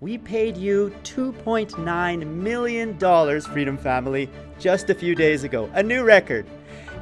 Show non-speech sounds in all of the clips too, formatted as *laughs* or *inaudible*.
we paid you $2.9 million, Freedom Family, just a few days ago, a new record.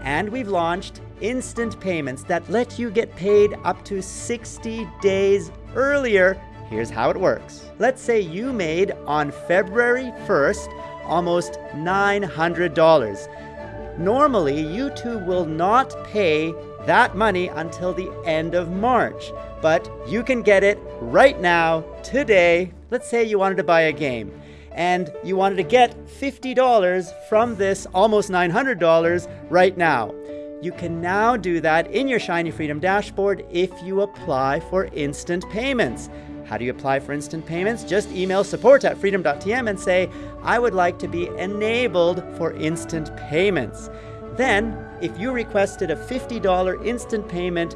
And we've launched instant payments that let you get paid up to 60 days earlier. Here's how it works. Let's say you made on February 1st almost $900. Normally, YouTube will not pay that money until the end of March, but you can get it right now, today, Let's say you wanted to buy a game and you wanted to get $50 from this almost $900 right now. You can now do that in your Shiny Freedom dashboard if you apply for instant payments. How do you apply for instant payments? Just email support at freedom.tm and say, I would like to be enabled for instant payments. Then, if you requested a $50 instant payment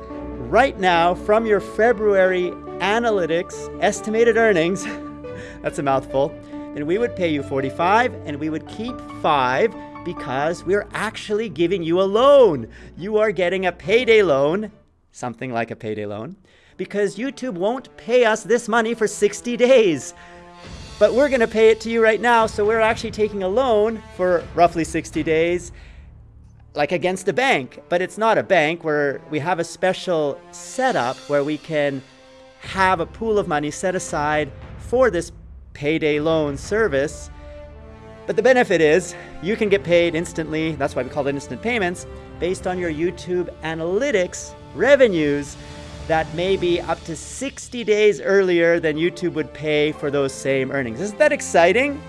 right now from your February analytics estimated earnings, *laughs* that's a mouthful, then we would pay you 45 and we would keep 5 because we're actually giving you a loan. You are getting a payday loan, something like a payday loan, because YouTube won't pay us this money for 60 days. But we're going to pay it to you right now, so we're actually taking a loan for roughly 60 days like against a bank, but it's not a bank where we have a special setup where we can have a pool of money set aside for this payday loan service. But the benefit is you can get paid instantly, that's why we call it instant payments, based on your YouTube analytics revenues that may be up to 60 days earlier than YouTube would pay for those same earnings. Isn't that exciting?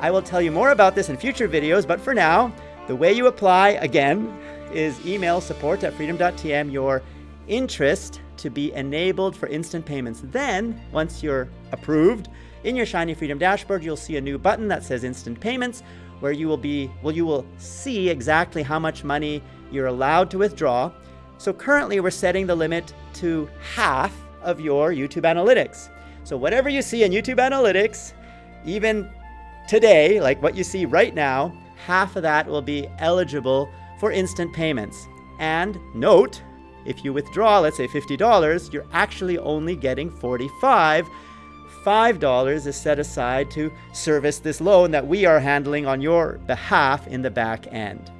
I will tell you more about this in future videos, but for now, the way you apply, again, is email support at freedom.tm your interest to be enabled for instant payments. Then, once you're approved, in your Shiny Freedom dashboard, you'll see a new button that says Instant Payments, where you will be, well, you will see exactly how much money you're allowed to withdraw. So currently we're setting the limit to half of your YouTube analytics. So whatever you see in YouTube analytics, even today, like what you see right now, half of that will be eligible for instant payments. And note, if you withdraw, let's say $50, you're actually only getting 45. $5 is set aside to service this loan that we are handling on your behalf in the back end.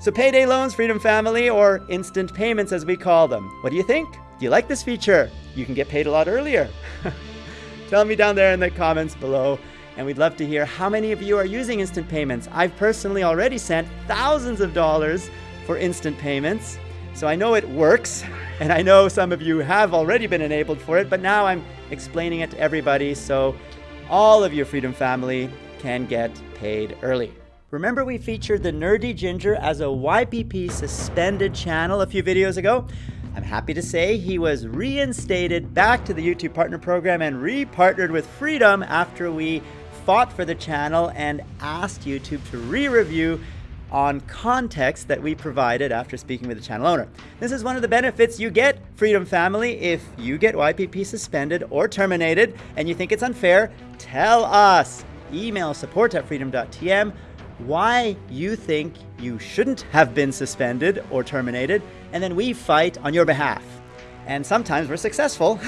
So payday loans, Freedom Family, or instant payments as we call them. What do you think? Do you like this feature? You can get paid a lot earlier. *laughs* Tell me down there in the comments below. And we'd love to hear how many of you are using instant payments. I've personally already sent thousands of dollars for instant payments. So I know it works, *laughs* and I know some of you have already been enabled for it, but now I'm explaining it to everybody so all of your Freedom family can get paid early. Remember we featured the Nerdy Ginger as a YPP suspended channel a few videos ago? I'm happy to say he was reinstated back to the YouTube Partner Program and re-partnered with Freedom after we fought for the channel and asked YouTube to re-review on context that we provided after speaking with the channel owner. This is one of the benefits you get, Freedom Family, if you get YPP suspended or terminated and you think it's unfair, tell us. Email support at freedom.tm why you think you shouldn't have been suspended or terminated, and then we fight on your behalf. And sometimes we're successful,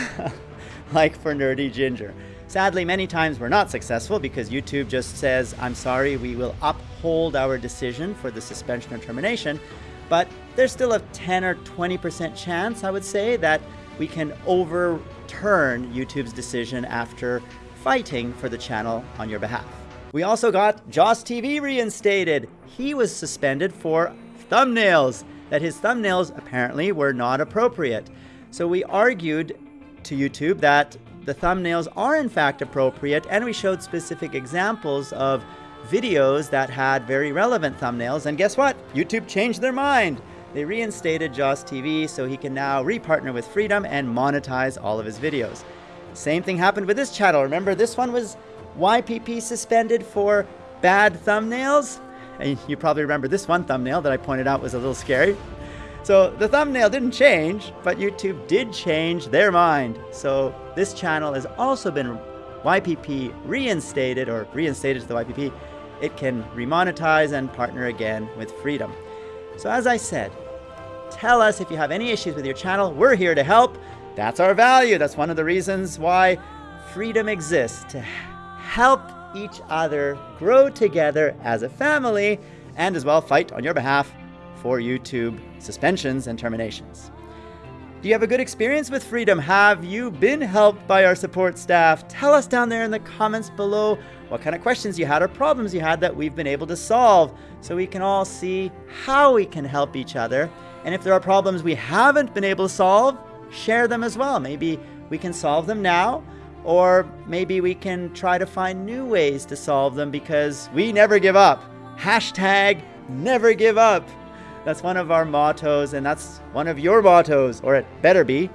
*laughs* like for Nerdy Ginger. Sadly, many times we're not successful because YouTube just says, I'm sorry, we will uphold our decision for the suspension or termination. But there's still a 10 or 20% chance, I would say, that we can overturn YouTube's decision after fighting for the channel on your behalf. We also got Joss TV reinstated. He was suspended for thumbnails, that his thumbnails apparently were not appropriate. So we argued to YouTube that the thumbnails are in fact appropriate and we showed specific examples of videos that had very relevant thumbnails and guess what? YouTube changed their mind. They reinstated Joss TV so he can now repartner with Freedom and monetize all of his videos. Same thing happened with this channel. Remember this one was YPP suspended for bad thumbnails? And you probably remember this one thumbnail that I pointed out was a little scary. So the thumbnail didn't change, but YouTube did change their mind. So this channel has also been YPP reinstated or reinstated to the YPP. It can remonetize and partner again with Freedom. So as I said, tell us if you have any issues with your channel. We're here to help. That's our value. That's one of the reasons why Freedom exists to help each other grow together as a family and as well fight on your behalf for YouTube suspensions and terminations. Do you have a good experience with Freedom? Have you been helped by our support staff? Tell us down there in the comments below what kind of questions you had or problems you had that we've been able to solve so we can all see how we can help each other. And if there are problems we haven't been able to solve, share them as well. Maybe we can solve them now, or maybe we can try to find new ways to solve them because we never give up. Hashtag never give up. That's one of our mottos, and that's one of your mottos, or it better be,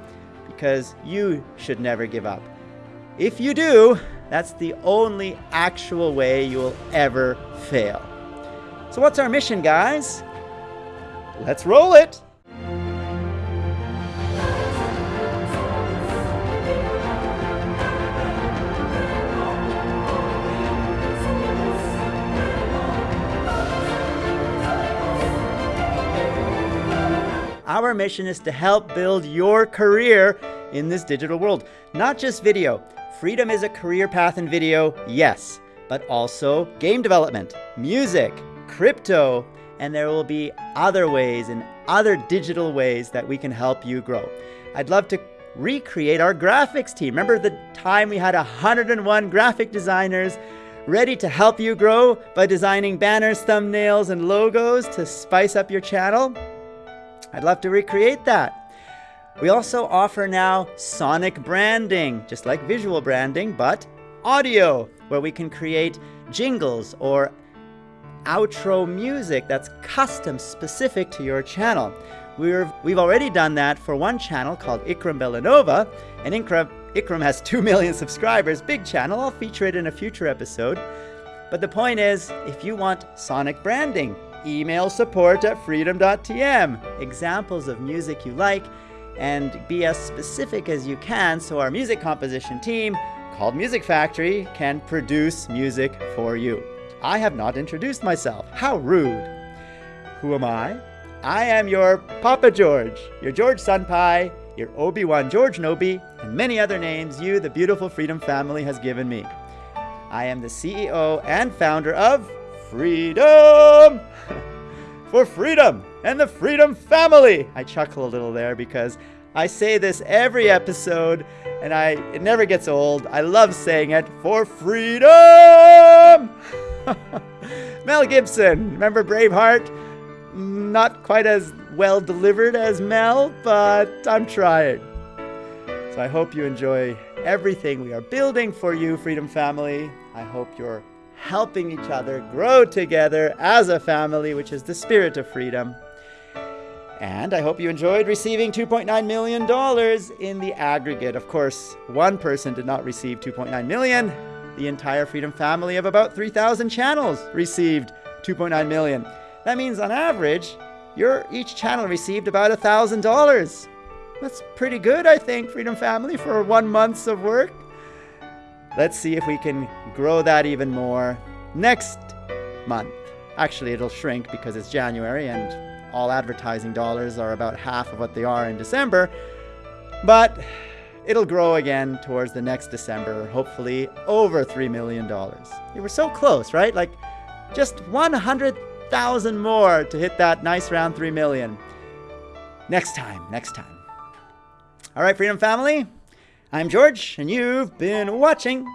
because you should never give up. If you do, that's the only actual way you will ever fail. So, what's our mission, guys? Let's roll it! Our mission is to help build your career in this digital world. Not just video. Freedom is a career path in video, yes, but also game development, music, crypto, and there will be other ways and other digital ways that we can help you grow. I'd love to recreate our graphics team. Remember the time we had 101 graphic designers ready to help you grow by designing banners, thumbnails, and logos to spice up your channel? I'd love to recreate that. We also offer now sonic branding, just like visual branding, but audio, where we can create jingles or outro music that's custom specific to your channel. We're, we've already done that for one channel called Ikram Bellanova, and Ikram, Ikram has *laughs* 2 million subscribers, big channel, I'll feature it in a future episode. But the point is, if you want sonic branding, email support at freedom.tm. Examples of music you like, and be as specific as you can so our music composition team, called Music Factory, can produce music for you. I have not introduced myself. How rude. Who am I? I am your Papa George, your George Senpai, your Obi-Wan George Nobi, and many other names you, the beautiful Freedom family, has given me. I am the CEO and founder of Freedom! *laughs* for freedom and the Freedom family! I chuckle a little there because I say this every episode and I it never gets old. I love saying it for freedom! *laughs* Mel Gibson, remember Braveheart? Not quite as well delivered as Mel, but I'm trying. So I hope you enjoy everything we are building for you, Freedom Family. I hope you're helping each other grow together as a family, which is the spirit of freedom. And I hope you enjoyed receiving $2.9 million in the aggregate. Of course, one person did not receive 2.9 million. The entire Freedom family of about 3,000 channels received 2.9 million. That means on average, your each channel received about $1,000. That's pretty good, I think, Freedom family, for one month's of work. Let's see if we can grow that even more next month. Actually, it'll shrink because it's January and all advertising dollars are about half of what they are in December. But it'll grow again towards the next December, hopefully over $3 million. We were so close, right? Like just 100,000 more to hit that nice round 3 million. Next time, next time. All right, Freedom Family, I'm George, and you've been watching.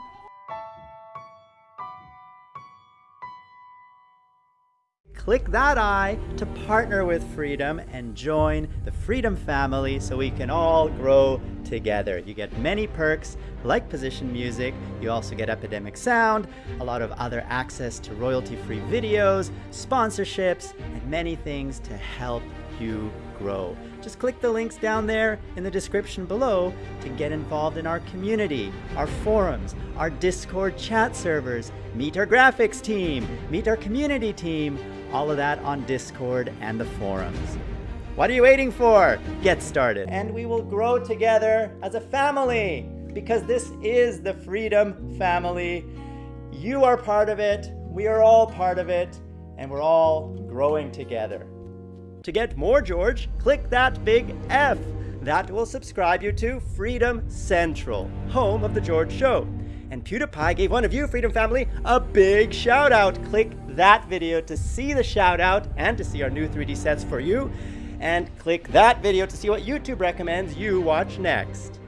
Click that eye to partner with Freedom and join the Freedom family so we can all grow together. You get many perks like position music, you also get Epidemic Sound, a lot of other access to royalty-free videos, sponsorships, and many things to help you grow. Just click the links down there in the description below to get involved in our community, our forums, our Discord chat servers, meet our graphics team, meet our community team, all of that on Discord and the forums. What are you waiting for? Get started. And we will grow together as a family because this is the Freedom Family. You are part of it, we are all part of it, and we're all growing together. To get more George, click that big F. that will subscribe you to Freedom Central, home of The George Show. And PewDiePie gave one of you, Freedom Family, a big shout out. Click that video to see the shout out and to see our new 3D sets for you. And click that video to see what YouTube recommends you watch next.